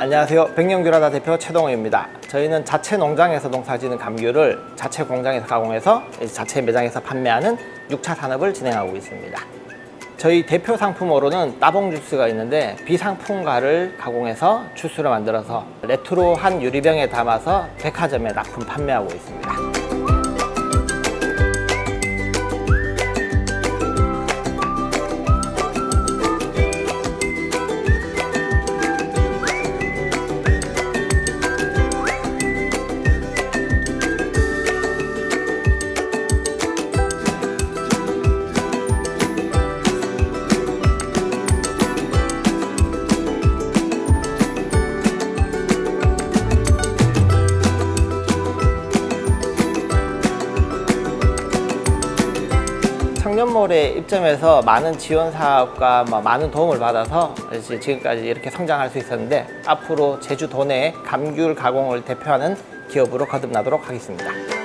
안녕하세요. 백령규라다 대표 최동호입니다. 저희는 자체 농장에서 농사지는 감귤을 자체 공장에서 가공해서 자체 매장에서 판매하는 6차 산업을 진행하고 있습니다 저희 대표 상품으로는 따봉 주스가 있는데 비상품가를 가공해서 주스를 만들어서 레트로한 유리병에 담아서 백화점에 납품 판매하고 있습니다 청년몰에 입점해서 많은 지원 사업과 뭐 많은 도움을 받아서 지금까지 이렇게 성장할 수 있었는데 앞으로 제주도 내 감귤 가공을 대표하는 기업으로 거듭나도록 하겠습니다.